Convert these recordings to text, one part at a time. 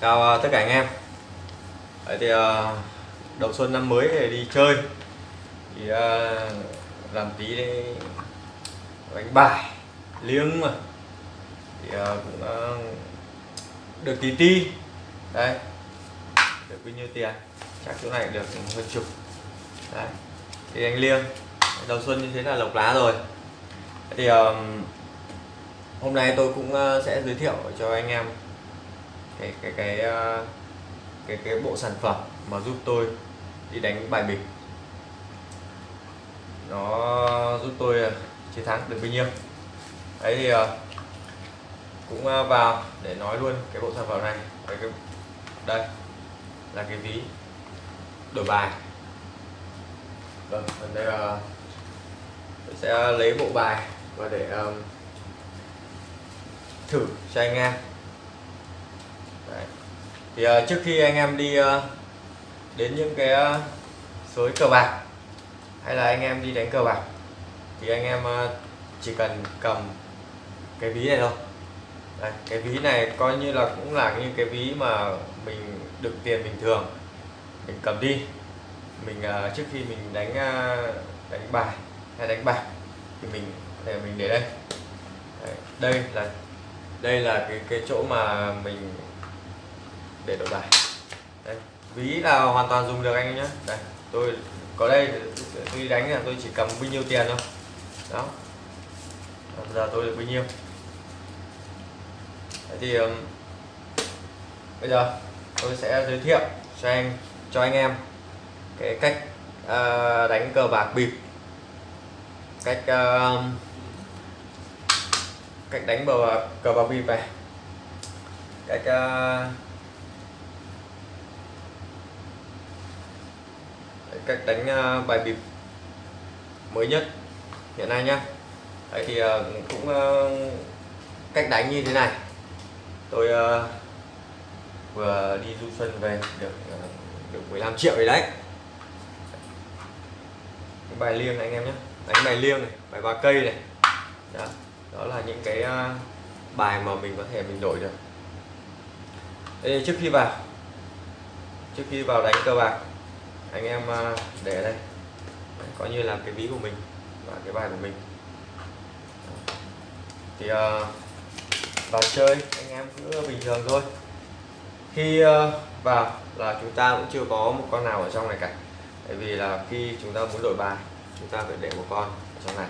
chào à, tất cả anh em. Đấy thì à, đầu xuân năm mới thì đi chơi. Thì à, làm tí đây đánh bài, liếng mà. Thì cũng được tí ti. Đây được bao nhiêu tiền? Chắc chỗ này được hơn chục. Đấy, thì anh liêng, đầu xuân như thế là lộc lá rồi. Thì hôm nay tôi cũng sẽ giới thiệu cho anh em cái cái cái ờ, cái cái bộ sản phẩm mà giúp tôi đi đánh bài bịp nó giúp tôi ờ, chiến thắng được bao nhiêu. Đấy thì ờ, cũng vào để nói luôn cái bộ sản phẩm này. Đây, cái đây là cái ví đổi bài. Vâng còn đây là tôi sẽ lấy bộ bài và để um, thử cho anh em thì uh, trước khi anh em đi uh, đến những cái ờ, uh, sới cờ bạc hay là anh em đi đánh cờ bạc thì anh em uh, chỉ cần cầm cái ví này thôi. Đây, cái ví này coi như là cũng là như cái ví mà mình đựng tiền bình thường. Mình cầm đi mình uh, trước khi mình đánh uh, đánh bài hay đánh bạc thì mình để mình để đây. Đây là đây là cái cái chỗ mà mình để đổi bài. Đây ví là hoàn toàn dùng được anh em nhé. Đây tôi có đây tôi đi đánh là tôi chỉ cầm bao nhiêu tiền thôi. Đó. Bây giờ tôi được bao nhiêu. Thế thì um, bây giờ tôi sẽ giới thiệu cho anh cho anh em cái cách uh, đánh cờ bạc bịp. Cách uh, cách đánh bờ cờ bạc bịp này. Cách ờ, Đấy, cách đánh à, bài bịp mới nhất hiện nay nhá. Đấy thì à, cũng à, cách đánh như thế này. Tôi vừa đi du xuân về được được 15 triệu rồi đấy. Cái bài liêng này anh em nhé đánh bài liêng này bài ba cây này. Đó, đó là những cái bài mà mình có thể mình đổi được. Đây, trước khi vào trước khi vào đánh cờ bạc anh em à, để ở đây. Đấy, coi như là cái ví của mình và cái bài của mình. Thì uh, vào chơi anh em cứ bình thường thôi. Khi uh, vào là chúng ta cũng chưa có một con nào ở trong này cả. Tại vì là khi chúng ta muốn đổi bài chúng ta phải để một con ở trong này.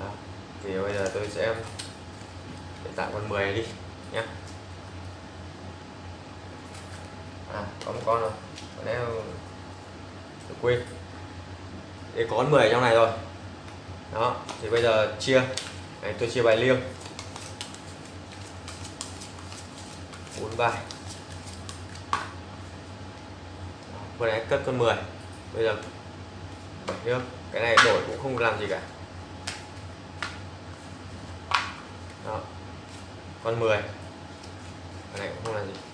Đó. thì bây giờ tôi sẽ để tạo con 10 đi nhé à có một con rồi. Con em tôi quên. Để có 10 trong này rồi. Đó, thì bây giờ chia. Này, tôi chia bài liêng. Bốn bài. Vừa nãy cất con 10 bây giờ bảy nước. Cái này đổi cũng không làm gì cả. Đó. Con 10 cái này cũng không làm gì.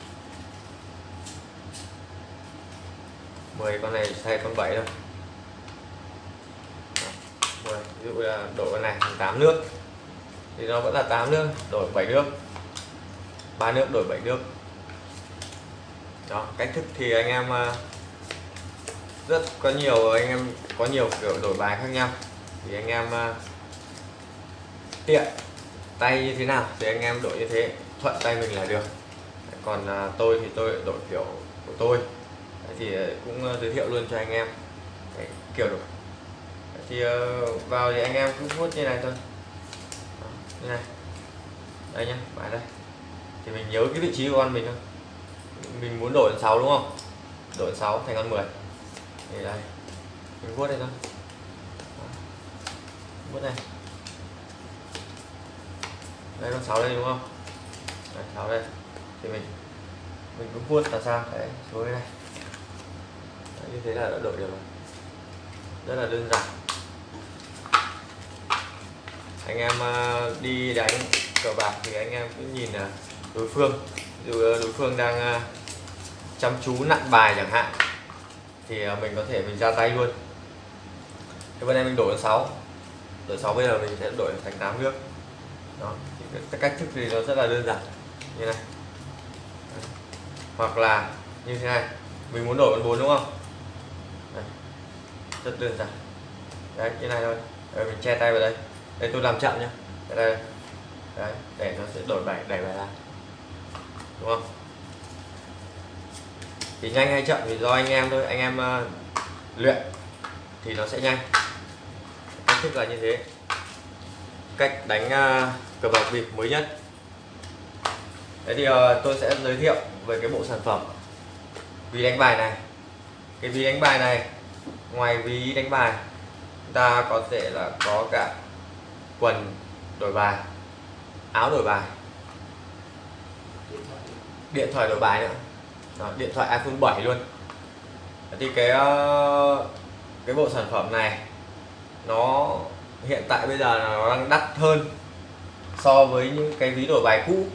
10 con này thay con 7 thôi. 10 ví dụ là đổi con này thành 8 nước. Thì nó vẫn là 8 nước, đổi 7 nước. Ba nước đổi 7 nước. Đó, cách thức thì anh em ờ, rất có nhiều, anh em có nhiều kiểu đổi bài khác nhau. Thì anh em ờ, tiện tay như thế nào thì anh em đổi như thế, thuận tay mình là được. Còn ờ, tôi thì tôi đổi kiểu của tôi thì ờ, cũng ờ, giới thiệu luôn cho anh em. Đấy, kiểu đổi thì ờ, vào thì anh em cứ hút như này thôi. Đó, như này. Đây nhá bài đây. Thì mình nhớ cái vị trí của con mình thôi. Mình muốn đổi con 6 đúng không? Đổi 6 thành con 10 thì đây mình vuốt đây thôi. Đó. vuốt này đây con 6 đây đúng không? Đây, 6 đây. Thì mình mình cứ vuốt là sao? Đấy xuống đây này đấy, như thế là đã đổi được rồi. Rất là đơn giản. Anh em ờ, đi đánh cờ bạc thì anh em cứ nhìn là đối phương. Dù ờ, đối phương đang chăm chú nặng bài chẳng hạn thì mình có thể mình ra tay luôn. Thế bên em mình đổi con 6 đổi 6 bây giờ mình sẽ đổi thành 8 nước đó thì cái cách thức thì nó rất là đơn giản. Như này. Hoặc là như thế này. Mình muốn đổi con bốn đúng không? Đây. rất đơn giản. Đấy như này thôi. Rồi mình che tay vào đây. Đây tôi làm chậm nhá, đây. Đấy để nó sẽ đổi bài đẩy bài ra. Đúng không? Thì nhanh hay chậm thì do anh em thôi. Anh em uh, luyện thì nó sẽ nhanh. Cách thức là như thế. Cách đánh uh, cờ bạc bịp mới nhất. Đấy thì uh, tôi sẽ giới thiệu về cái bộ sản phẩm. Vì đánh bài này cái ví đánh bài này ngoài ví đánh bài ta có thể là có cả quần đổi bài áo đổi bài điện thoại đổi bài nữa. Đó, điện thoại iPhone 7 luôn. Thì cái ờ, cái bộ sản phẩm này nó hiện tại bây giờ là nó đang đắt hơn so với những cái ví đổi bài cũ.